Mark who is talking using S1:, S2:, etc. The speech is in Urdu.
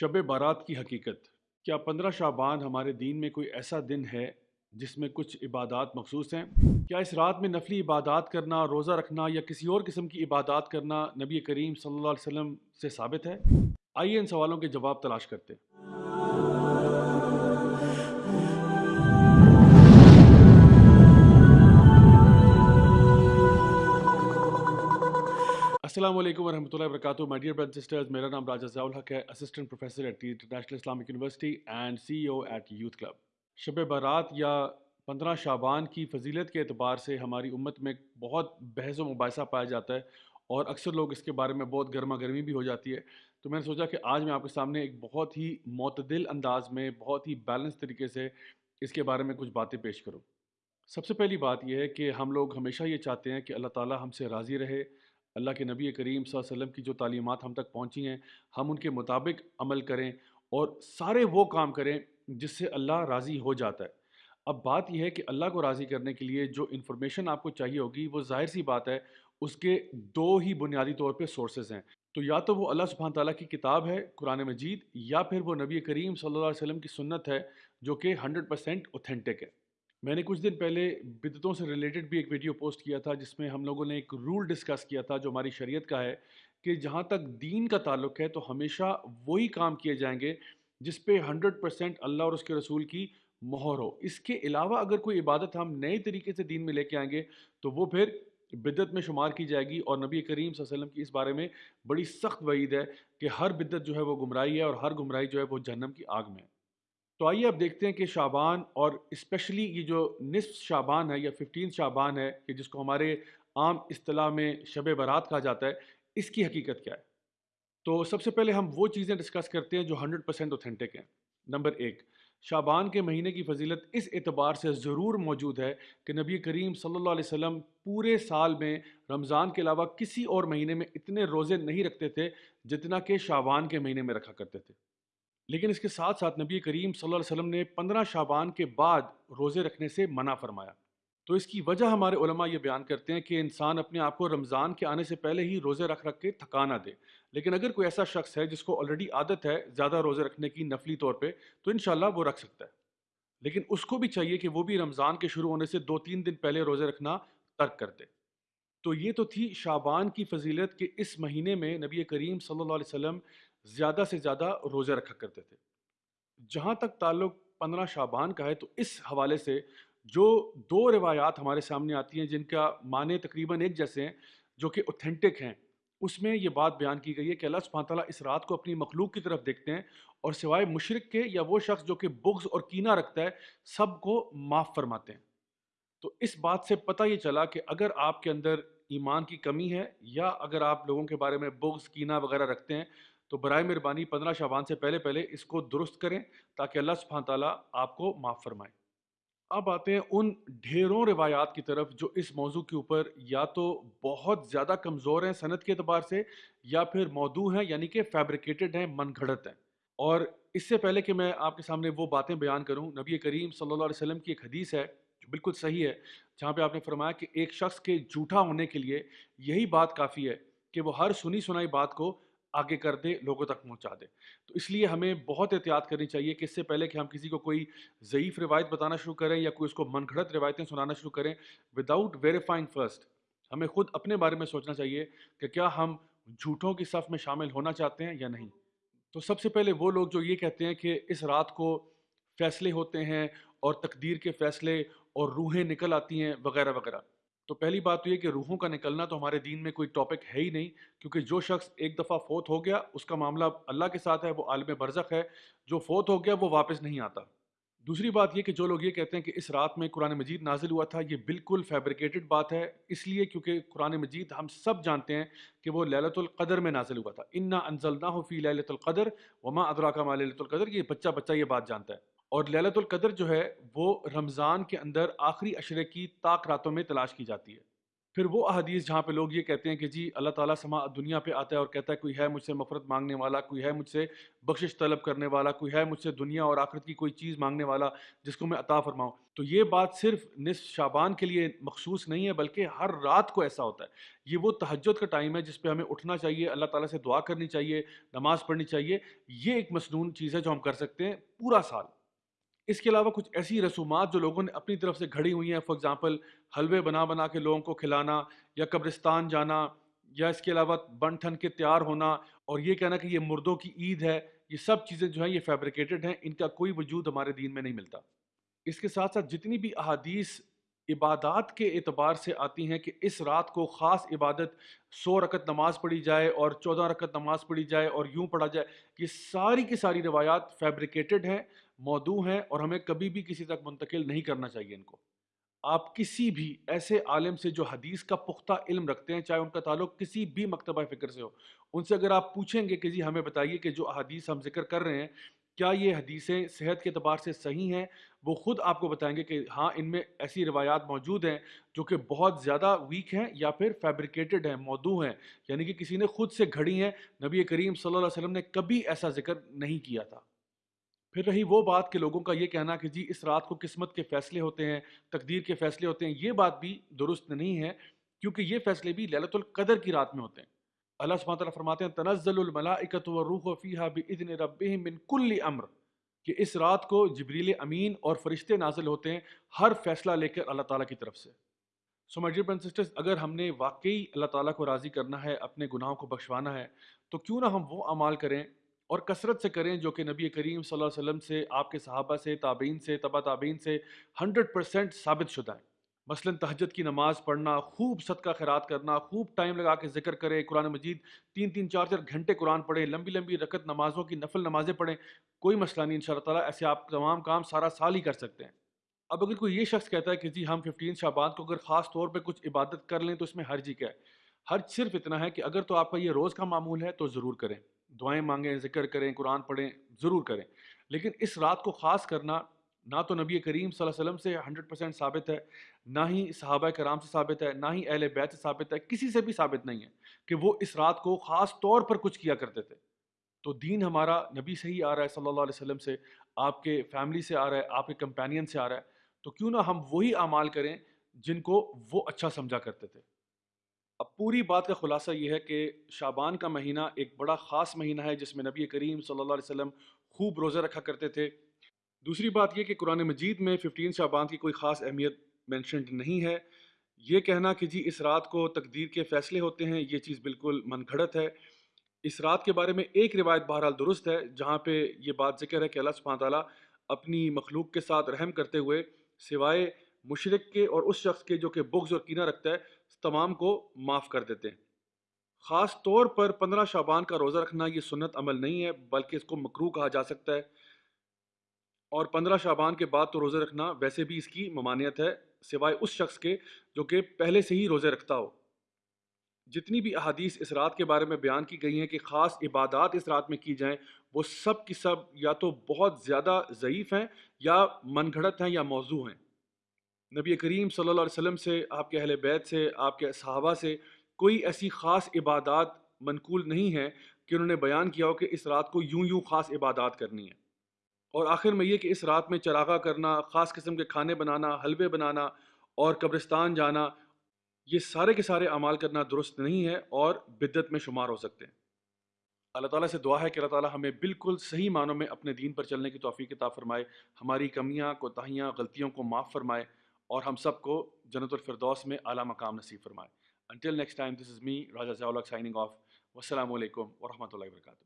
S1: شب بارات کی حقیقت۔ کیا پندرہ شعبان ہمارے دین میں کوئی ایسا دن ہے جس میں کچھ عبادات مخصوص ہیں؟ کیا اس رات میں نفلی عبادات کرنا، روزہ رکھنا یا کسی اور قسم کی عبادات کرنا نبی کریم صلی اللہ علیہ وسلم سے ثابت ہے؟ آئیے ان سوالوں کے جواب تلاش کرتے السلام علیکم ورحمۃ اللہ وبرکاتہ مائی ڈیئر برد سسٹرز میرا نام راجہ ضیاء الحق ہے assistant professor at the international Islamic university and C O at youth club Shab Barat یا پندرہ شعبان کی فضیلت کے اعتبار سے ہماری امت میں بہت بحث و مباحثہ پایا جاتا ہے اور اکثر لوگ اس کے بارے میں بہت گرما گرمی بھی ہو جاتی ہے۔ تو میں نے سوچا کہ آج میں آپ کے سامنے ایک بہت ہی معتدل انداز میں، بہت ہی بیلنس طریقے سے اس کے بارے میں کچھ باتیں پیش کروں۔ سب سے پہلی بات یہ ہے کہ ہم لوگ ہمیشہ یہ چاہتے ہیں کہ اللہ تعالیٰ ہم سے راضی رہے۔ اللہ کے نبی کریم صلی اللہ علیہ وسلم کی جو تعلیمات ہم تک پہنچی ہیں، ہم ان کے مطابق عمل کریں اور سارے وہ کام کریں جس سے اللہ راضی ہو جاتا ہے۔ اب بات یہ ہے کہ اللہ کو راضی کرنے کے لیے جو انفارمیشن آپ کو چاہیے ہوگی، وہ ظاہر سی بات ہے، اس کے دو ہی بنیادی طور پہ سورسز ہیں۔ تو یا تو وہ اللہ سبحانہ تعالیٰ کی کتاب ہے قرآن مجید، یا پھر وہ نبی کریم صلی اللہ علیہ وسلم کی سنت ہے جو کہ ہنڈریڈ پرسینٹ اوتھینٹک ہے۔ میں نے کچھ دن پہلے بدتوں سے ریلیٹڈ بھی ایک ویڈیو پوسٹ کیا تھا، جس میں ہم لوگوں نے ایک رول ڈسکس کیا تھا جو ہماری شریعت کا ہے کہ جہاں تک دین کا تعلق ہے تو ہمیشہ وہی کام کیے جائیں گے جس پہ ہنڈریڈ پرسینٹ اللہ اور اس کے رسول کی مہر ہو۔ اس کے علاوہ اگر کوئی عبادت ہم نئے طریقے سے دین میں لے کے آئیں گے تو وہ پھر بدت میں شمار کی جائے گی اور نبی کریم صلی اللہ علیہ وسلم کی اس بارے میں بڑی سخت وعید ہے کہ ہر بدت جو ہے وہ گمراہی ہے اور ہر گمراہی جو ہے وہ جہنم کی آگ میں ہے۔ تو آئیے اب دیکھتے ہیں کہ شعبان اور اسپیشلی یہ جو نصف شعبان ہے یا ففٹین شعبان ہے کہ جس کو ہمارے عام اصطلاح میں شب برات کہا جاتا ہے، اس کی حقیقت کیا ہے؟ تو سب سے پہلے ہم وہ چیزیں ڈسکس کرتے ہیں جو ہنڈریڈ پرسینٹ اوتھینٹک ہیں۔ نمبر ایک، شعبان کے مہینے کی فضیلت اس اعتبار سے ضرور موجود ہے کہ نبی کریم صلی اللہ علیہ وسلم پورے سال میں رمضان کے علاوہ کسی اور مہینے میں اتنے روزے نہیں رکھتے تھے جتنا کہ شعبان کے مہینے میں رکھا کرتے تھے۔ لیکن اس کے ساتھ ساتھ نبی کریم صلی اللہ علیہ وسلم نے پندرہ شعبان کے بعد روزے رکھنے سے منع فرمایا۔ تو اس کی وجہ ہمارے علماء یہ بیان کرتے ہیں کہ انسان اپنے آپ کو رمضان کے آنے سے پہلے ہی روزے رکھ رکھ کے تھکانا دے۔ لیکن اگر کوئی ایسا شخص ہے جس کو آلریڈی عادت ہے زیادہ روزے رکھنے کی نفلی طور پہ، تو انشاءاللہ وہ رکھ سکتا ہے۔ لیکن اس کو بھی چاہیے کہ وہ بھی رمضان کے شروع ہونے سے دو تین دن پہلے روزے رکھنا ترک کر دے۔ تو یہ تو تھی شعبان کی فضیلت کہ اس مہینے میں نبی کریم صلی اللہ علیہ وسلم زیادہ سے زیادہ روزے رکھا کرتے تھے۔ جہاں تک تعلق پندرہ شعبان کا ہے، تو اس حوالے سے جو دو روایات ہمارے سامنے آتی ہیں، جن کا معنی تقریباً ایک جیسے ہیں، جو کہ اوتھینٹک ہیں، اس میں یہ بات بیان کی گئی ہے کہ اللہ سبحانہ تعالیٰ اس رات کو اپنی مخلوق کی طرف دیکھتے ہیں اور سوائے مشرق کے یا وہ شخص جو کہ بغض اور کینہ رکھتا ہے، سب کو معاف فرماتے ہیں۔ تو اس بات سے پتہ یہ چلا کہ اگر آپ کے اندر ایمان کی کمی ہے یا اگر آپ لوگوں کے بارے میں بغض، کینہ وغیرہ رکھتے ہیں تو برائے مہربانی پندرہ شعبان سے پہلے پہلے اس کو درست کریں تاکہ اللہ سبحانہ تعالیٰ آپ کو معاف فرمائے۔ اب آتے ہیں ان ڈھیروں روایات کی طرف جو اس موضوع کے اوپر یا تو بہت زیادہ کمزور ہیں صنعت کے اعتبار سے یا پھر موضوع ہیں یعنی کہ فیبریکیٹڈ ہیں، من گھڑت ہیں۔ اور اس سے پہلے کہ میں آپ کے سامنے وہ باتیں بیان کروں، نبی کریم صلی اللہ علیہ وسلم کی ایک حدیث ہے جو بالکل صحیح ہے، جہاں پہ آپ نے فرمایا کہ ایک شخص کے جھوٹا ہونے کے لیے یہی بات کافی ہے کہ وہ ہر سنی سنائی بات کو آگے کر دے لوگوں تک پہنچا دے تو اس لیے ہمیں بہت احتیاط کرنی چاہیے کہ اس سے پہلے کہ ہم کسی کو کوئی ضعیف روایت بتانا شروع کریں یا کوئی اس کو من گھڑت روایتیں سنانا شروع کریں وداؤٹ ویریفائنگ فرسٹ ہمیں خود اپنے بارے میں سوچنا چاہیے کہ کیا ہم جھوٹوں کی صف میں شامل ہونا چاہتے ہیں یا نہیں۔ تو سب سے پہلے وہ لوگ جو یہ کہتے ہیں کہ اس رات کو فیصلے ہوتے ہیں اور تقدیر کے فیصلے اور روحیں نکل آتی ہیں وغیرہ وغیرہ۔ تو پہلی بات تو یہ کہ روحوں کا نکلنا تو ہمارے دین میں کوئی ٹاپک ہے ہی نہیں، کیونکہ جو شخص ایک دفعہ فوت ہو گیا، اس کا معاملہ اللہ کے ساتھ ہے، وہ عالم برزخ ہے، جو فوت ہو گیا، وہ واپس نہیں آتا۔ دوسری بات یہ کہ جو لوگ یہ کہتے ہیں کہ اس رات میں قرآن مجید نازل ہوا تھا، یہ بالکل فیبریکیٹڈ بات ہے۔ اس لیے کیونکہ قرآن مجید ہم سب جانتے ہیں کہ وہ للت القدر میں نازل ہوا تھا۔ انا انزل نہ ہو فی للت القدر وما ادرا کا ماں للت القدر، یہ بچہ بچہ یہ بات جانتا ہے۔ اور للت القدر جو ہے وہ رمضان کے اندر آخری اشرے کی طاق راتوں میں تلاش کی جاتی ہے۔ پھر وہ احادیث جہاں پہ لوگ یہ کہتے ہیں کہ جی اللہ تعالیٰ سما دنیا پہ آتا ہے اور کہتا ہے کوئی ہے مجھ سے مفرت مانگنے والا، کوئی ہے مجھ سے بخشش طلب کرنے والا، کوئی ہے مجھ سے دنیا اور آخرت کی کوئی چیز مانگنے والا جس کو میں عطا فرماؤں۔ تو یہ بات صرف نصف شابان کے لیے مخصوص نہیں ہے بلکہ ہر رات کو ایسا ہوتا ہے۔ یہ وہ تہجد کا ٹائم ہے جس پہ ہمیں اٹھنا چاہیے، اللہ تعالیٰ سے دعا کرنی چاہیے، نماز پڑھنی چاہیے۔ یہ ایک مصنون چیز ہے جو ہم کر سکتے ہیں پورا سال۔ اس کے علاوہ کچھ ایسی رسومات جو لوگوں نے اپنی طرف سے گھڑی ہوئی ہیں فار ایگزامپل حلوے بنا بنا کے لوگوں کو کھلانا یا قبرستان جانا یا اس کے علاوہ بن ٹھن کے تیار ہونا اور یہ کہنا کہ یہ مردوں کی عید ہے، یہ سب چیزیں جو ہیں، یہ فیبریکیٹڈ ہیں، ان کا کوئی وجود ہمارے دین میں نہیں ملتا۔ اس کے ساتھ ساتھ جتنی بھی احادیث عبادات کے اعتبار سے آتی ہیں کہ اس رات کو خاص عبادت سو رکت نماز پڑھی جائے اور چودہ رکت نماز پڑھی جائے اور یوں پڑھا جائے، یہ ساری کی ساری روایات فیبریکیٹڈ ہیں۔ موضوع ہیں اور ہمیں کبھی بھی کسی تک منتقل نہیں کرنا چاہیے ان کو۔ آپ کسی بھی ایسے عالم سے جو حدیث کا پختہ علم رکھتے ہیں، چاہے ان کا تعلق کسی بھی مکتبہ فکر سے ہو، ان سے اگر آپ پوچھیں گے کہ جی ہمیں بتائیے کہ جو حدیث ہم ذکر کر رہے ہیں، کیا یہ حدیثیں صحت کے اعتبار سے صحیح ہیں؟ وہ خود آپ کو بتائیں گے کہ ہاں ان میں ایسی روایات موجود ہیں جو کہ بہت زیادہ ویک ہیں یا پھر فیبریکیٹڈ ہیں مودو ہیں۔ یعنی کہ کسی نے خود سے گھڑی ہیں۔ نبی کریم صلی اللہ علیہ وسلم نے کبھی ایسا ذکر نہیں کیا تھا۔ پھر رہی وہ بات کہ لوگوں کا یہ کہنا کہ جی اس رات کو قسمت کے فیصلے ہوتے ہیں، تقدیر کے فیصلے ہوتے ہیں، یہ بات بھی درست نہیں ہے، کیونکہ یہ فیصلے بھی للت القدر کی رات میں ہوتے ہیں۔ اللہ سبحانہ تعالیٰ فرماتے ہیں، تنزل الملائکت والروح فیہا باذن ربہم من کل امر، کہ اس رات کو جبریل امین اور فرشتے نازل ہوتے ہیں ہر فیصلہ لے کر اللہ تعالیٰ کی طرف سے۔ سو مائی ڈیئر سسٹرز اگر ہم نے واقعی اللہ تعالیٰ کو راضی کرنا ہے، اپنے گناہوں کو بخشوانا ہے، تو کیوں نہ ہم وہ اعمال کریں اور کثرت سے کریں جو کہ نبی کریم صلی اللہ علیہ وسلم سے، آپ کے صحابہ سے، تابعین سے تبا تابعین سے ہنڈریڈ پرسینٹ ثابت شدہ ہیں۔ مثلا تہجد کی نماز پڑھنا، خوب صدقہ خیرات کرنا، خوب ٹائم لگا کے ذکر کرے قرآن مجید تین تین چار چار گھنٹے قرآن پڑھیں، لمبی لمبی رکت نمازوں کی نفل نمازیں پڑھیں، کوئی مسئلہ نہیں ان شاء اللہ تعالیٰ ایسے آپ تمام کام سارا سال ہی کر سکتے ہیں۔ اب اگر کوئی یہ شخص کہتا ہے کہ جی ہم ففٹین شعبان کو اگر خاص طور پہ کچھ عبادت کر لیں تو اس میں ہر جی کیا ہے؟ ہر صرف اتنا ہے کہ اگر تو آپ کا یہ روز کا معمول ہے تو ضرور کریں۔ دعائیں مانگیں، ذکر کریں، قرآن پڑھیں، ضرور کریں۔ لیکن اس رات کو خاص کرنا نہ تو نبی کریم صلی اللہ علیہ وسلم سے ہنڈریڈ پرسینٹ ثابت ہے، نہ ہی صحابہ کرام سے ثابت ہے، نہ ہی اہل بیت سے ثابت ہے، کسی سے بھی ثابت نہیں ہے کہ وہ اس رات کو خاص طور پر کچھ کیا کرتے تھے۔ تو دین ہمارا نبی سے ہی آ رہا ہے صلی اللہ علیہ وسلم سے، آپ کے فیملی سے آ رہا ہے، آپ کے کمپینین سے آ رہا ہے۔ تو کیوں نہ ہم وہی اعمال کریں جن کو وہ اچھا سمجھا کرتے تھے۔ اب پوری بات کا خلاصہ یہ ہے کہ شابان کا مہینہ ایک بڑا خاص مہینہ ہے جس میں نبی کریم صلی اللہ علیہ وسلم خوب روزہ رکھا کرتے تھے۔ دوسری بات یہ کہ قرآن مجید میں ففٹین شابان کی کوئی خاص اہمیت مینشنڈ نہیں ہے۔ یہ کہنا کہ جی اس رات کو تقدیر کے فیصلے ہوتے ہیں، یہ چیز بالکل من گھڑت ہے۔ اس رات کے بارے میں ایک روایت بہرحال درست ہے، جہاں پہ یہ بات ذکر ہے کہ اللہ سبحانہ تعالیٰ اپنی مخلوق کے ساتھ رحم کرتے ہوئے سوائے مشرق کے اور اس شخص کے جو کہ بغض اور کینہ رکھتا ہے تمام کو معاف کر دیتے ہیں۔ خاص طور پر پندرہ شابان کا روزہ رکھنا یہ سنت عمل نہیں ہے، بلکہ اس کو مکرو کہا جا سکتا ہے۔ اور پندرہ شابان کے بعد تو روزہ رکھنا ویسے بھی اس کی ممانعت ہے، سوائے اس شخص کے جو کہ پہلے سے ہی روزے رکھتا ہو۔ جتنی بھی احادیث اس رات کے بارے میں بیان کی گئی ہیں کہ خاص عبادات اس رات میں کی جائیں، وہ سب کی سب یا تو بہت زیادہ ضعیف ہیں یا من گھڑت ہیں یا موضوع ہیں۔ نبی کریم صلی اللہ علیہ وسلم سے، آپ کے اہل بیت سے، آپ کے صحابہ سے کوئی ایسی خاص عبادات منقول نہیں ہے کہ انہوں نے بیان کیا ہو کہ اس رات کو یوں یوں خاص عبادات کرنی ہے اور آخر میں یہ کہ اس رات میں چراغا کرنا، خاص قسم کے کھانے بنانا، حلوے بنانا اور قبرستان جانا، یہ سارے کے سارے اعمال کرنا درست نہیں ہے اور بدت میں شمار ہو سکتے ہیں۔ اللہ تعالیٰ سے دعا ہے کہ اللہ تعالیٰ ہمیں بالکل صحیح معنوں میں اپنے دین پر چلنے کی توفیق عطا فرمائے، ہماری کمیاں، کوتاہیاں، غلطیوں کو معاف فرمائے۔ اور ہم سب کو جنت الفردوس میں اعلیٰ مقام نصیب فرمائے۔ Until next time this is me Raja Zia signing off والسلام علیکم ورحمۃ اللہ وبرکاتہ۔